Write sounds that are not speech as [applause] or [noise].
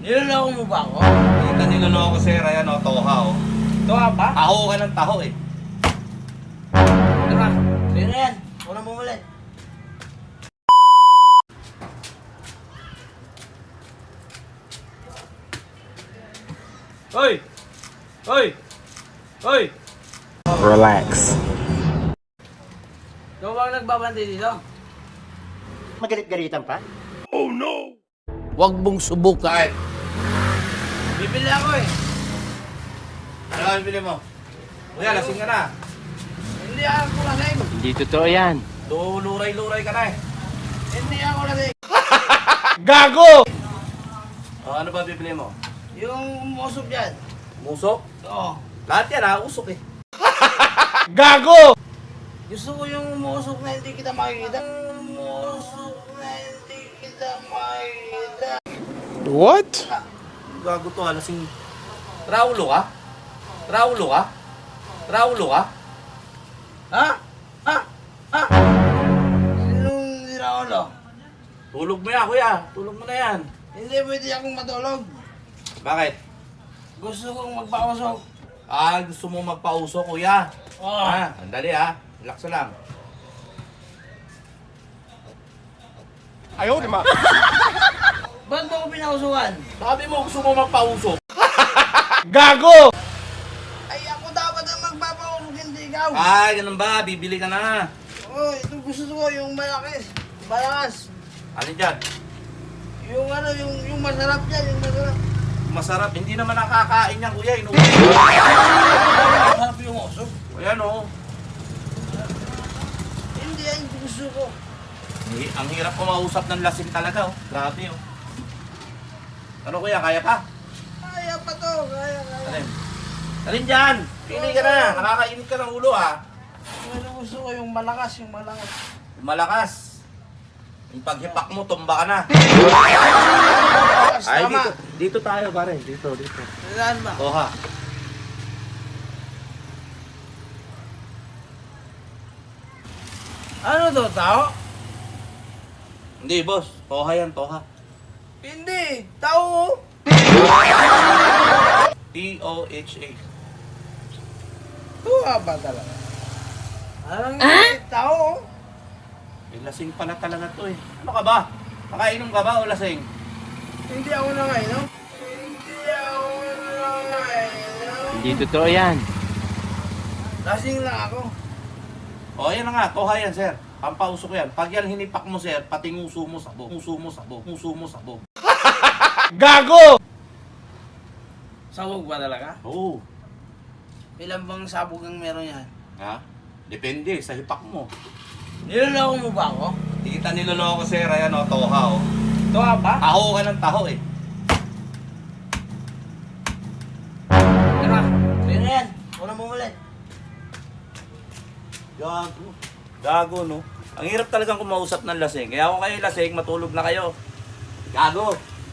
Niloloko mo ba ako? Kita niloloko sir, ayan o, toha o. Ito ka ba? Taho ka ng taho eh. Tara, sino na yan? Una mo ulit. Hoy! Hoy! Hoy! Relax. Ikaw ba ang nagbabantay dito? Magalit-galitan pa? Huwag mong subukan. Bibili ako eh. Ano ang bili mo? Kuya, lasing ka na. Hindi ako lasing. Hindi totoo yan. Luray-luray ka na eh. Hindi ako lasing. [laughs] Gago! O, ano ba bibili mo? Yung umusok dyan. Musok? Oo. Lahat yan ha, usok eh. [laughs] Gago! Gusto ko yung umusok na hindi kita makikita. Umusok na hindi kita makikita. What? Gago to ha, lasing... Raulo ka? Raulo ka? Raulo ka? Ha? Ha? Ha? Sinong niraulo? Tulog mo yan, kuya. Tulog mo na yan. Hindi pwede akong matulog. Bakit? Gusto kong magpausok. Ah, gusto mo magpauso, kuya. Oo. Ah, andali ha. Relax na lang. Ayaw naman. [laughs] Ba't mo pinausukan? Sabi mo gusto mo magpauso. [laughs] Ay, ako dapat ang magpapausok, hindi ikaw. Ay, ganun ba? Bibili ka na. Oh, ito gusto ko yung malakis. Malakas. Ano dyan? Yung ano, yung, yung masarap yan, yung masarap. Masarap. Hindi naman nakakain yan, kuya. Inuwi. [laughs] Masarap yung usok. Ayan o. Hindi yan yung gusto ko. Eh, Ang hirap kumausap ng lasing talaga, oh. Grabe, oh. Ano kuya, kaya pa? Kaya pa to, kaya, kaya. Alin? Alin dyan? Pili ka na. Nakakainit ka ng ulo, ah. Pero gusto ko yung malakas, yung malakas. Malakas. Yung paghipak mo, tumba ka na. Ay, tama. dito. Dito tayo, pare. Dito, dito. Saan ba? Toha. Ano to, tao? Hindi, boss. Toha yan, toha. Hindi, tao. T-O-H-A. Tuwa ba talaga? Anong ah? tao? Eh, lasing pala talaga to eh. Ano ka ba? Nakainom ka ba o lasing? Hindi ako nangainom. Hindi ako nangainom. Hindi totoo yan. Lasing lang ako. O, yan na nga. Toha yan, sir. Pampausok yan. Pag yan hinipak mo, sir, pati nguso mo sabo. Nguso mo sabo. Nguso mo sabo. [laughs] Sabog ba talaga? Oo. Ilan bang sabog ang meron yan? Ha? Depende sa hipak mo. Niloloko mo ba ako? Kita niloloko, sir. Ayan o, toha o. Ito ka ba? Taho ka ng taho eh. Tara, sino yan? Una mo ulit. Gago. Gago, no? Ang hirap talagang kumausap ng lasing. Kaya kung kayo lasing, matulog na kayo. Gago.